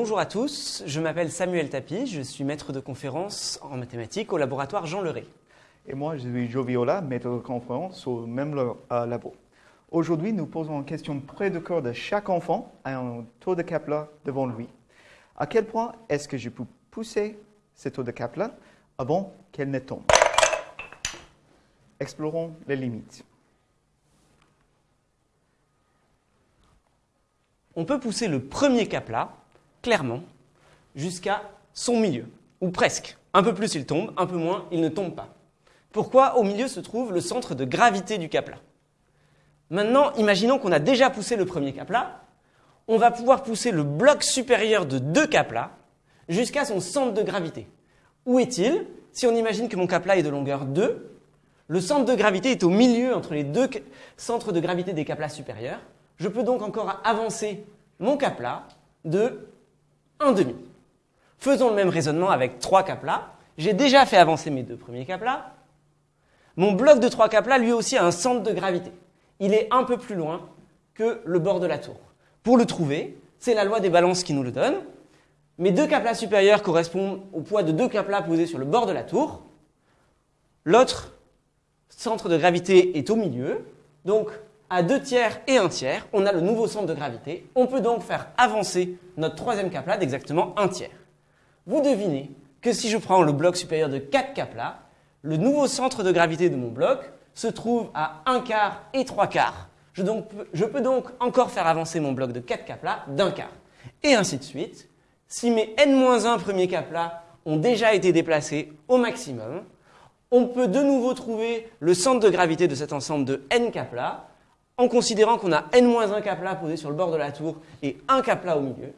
bonjour à tous, je m'appelle Samuel Tapi, je suis maître de conférence en mathématiques au laboratoire Jean Leray. Et moi, je suis Joe Viola, maître de conférence au même labo. Aujourd'hui, nous posons une question près de cœur de chaque enfant à un taux de Kepler devant lui. À quel point est-ce que je peux pousser ce taux de Kepler avant qu'elle ne tombe? Explorons les limites. On peut pousser le premier Kepler, clairement, jusqu'à son milieu, ou presque. Un peu plus il tombe, un peu moins il ne tombe pas. Pourquoi Au milieu se trouve le centre de gravité du Kepler. Maintenant, imaginons qu'on a déjà poussé le premier capla. On va pouvoir pousser le bloc supérieur de deux caplas jusqu'à son centre de gravité. Où est-il? Si on imagine que mon capla est de longueur 2, le centre de gravité est au milieu entre les deux centres de gravité des caplas supérieurs. Je peux donc encore avancer mon capla de 1,5. Faisons le même raisonnement avec trois caplas. J'ai déjà fait avancer mes deux premiers caplas. Mon bloc de trois caplas, lui aussi, a un centre de gravité il est un peu plus loin que le bord de la tour. Pour le trouver, c'est la loi des balances qui nous le donne. Mes deux caplas supérieurs correspondent au poids de deux caplas posés sur le bord de la tour. L'autre centre de gravité est au milieu. Donc, à deux tiers et un tiers, on a le nouveau centre de gravité. On peut donc faire avancer notre troisième capla d'exactement un tiers. Vous devinez que si je prends le bloc supérieur de 4 caplas, le nouveau centre de gravité de mon bloc se trouve à 1 quart et 3 quarts. Je, peux donc encore faire avancer mon bloc de 4 caplas d'un quart. Et ainsi de suite. Si mes n-1 premiers caplas ont déjà été déplacés au maximum, on peut de nouveau trouver le centre de gravité de cet ensemble de n caplas en considérant qu'on a n-1 caplas posé sur le bord de la tour et un capla au milieu.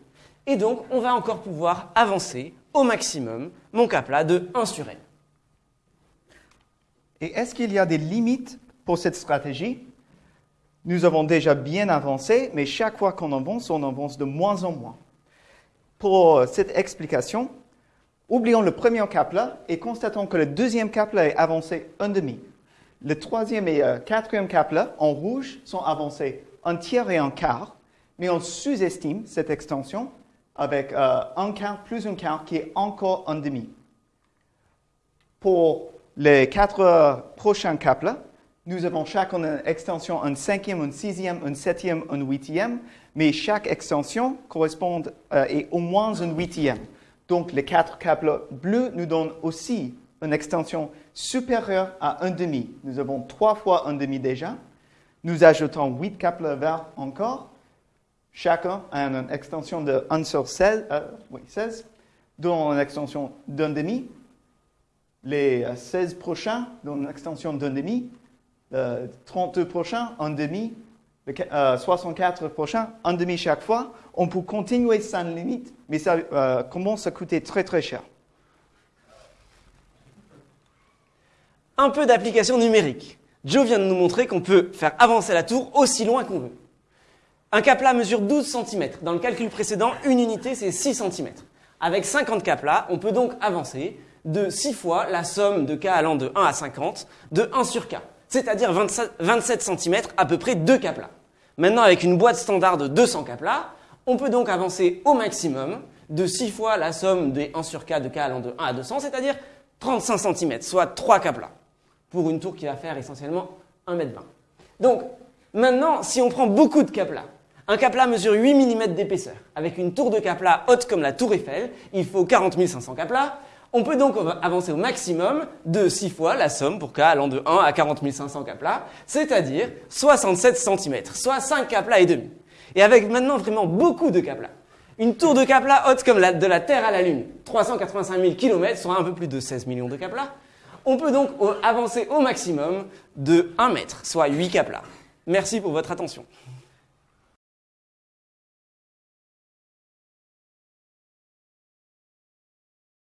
Et donc, on va encore pouvoir avancer au maximum mon capla de 1 sur n. Et est-ce qu'il y a des limites pour cette stratégie? Nous avons déjà bien avancé, mais chaque fois qu'on avance, on avance de moins en moins. Pour cette explication, oublions le premier cap-là et constatons que le deuxième cap-là est avancé un demi. Le troisième et euh, quatrième cap-là, en rouge, sont avancés un tiers et un quart, mais on sous-estime cette extension avec euh, un quart plus un quart qui est encore un demi. Pour les quatre prochains caples, nous avons chaque une extension, un cinquième, un sixième, un septième, un huitième, mais chaque extension correspond euh, au moins un huitième. Donc les quatre caples bleus nous donnent aussi une extension supérieure à un demi. Nous avons trois fois un demi déjà. Nous ajoutons huit caples verts encore. Chacun a une extension de 1 sur 16, euh, oui, 16 dont une extension d'un demi les 16 prochains, dans une extension d'un demi, euh, 32 prochains, un demi, 64 prochains, un demi chaque fois. On peut continuer sans limite, mais ça euh, commence à coûter très très cher. Un peu d'application numérique. Joe vient de nous montrer qu'on peut faire avancer la tour aussi loin qu'on veut. Un capla mesure 12 cm. Dans le calcul précédent, une unité, c'est 6 cm. Avec 50 caplas, on peut donc avancer de 6 fois la somme de k allant de 1 à 50 de 1 sur k, c'est-à-dire 27 cm, à peu près 2 kaplas. Maintenant, avec une boîte standard de 200 kaplas, on peut donc avancer au maximum de 6 fois la somme des 1 sur k de k allant de 1 à 200, c'est-à-dire 35 cm, soit 3 kaplas, pour une tour qui va faire essentiellement 1 m 20. Donc, maintenant, si on prend beaucoup de kaplas, un capla mesure 8 mm d'épaisseur. Avec une tour de capla haute comme la tour Eiffel, il faut 40 500 kaplas. On peut donc avancer au maximum de 6 fois la somme pour k allant de 1 à 40 500 kaplas, c'est-à-dire 67 cm, soit 5 kaplas et demi. Et avec maintenant vraiment beaucoup de kaplas. Une tour de kaplas haute comme la, de la Terre à la Lune, 385 000 km, soit un peu plus de 16 millions de kaplas, on peut donc avancer au maximum de 1 mètre, soit 8 kaplas. Merci pour votre attention.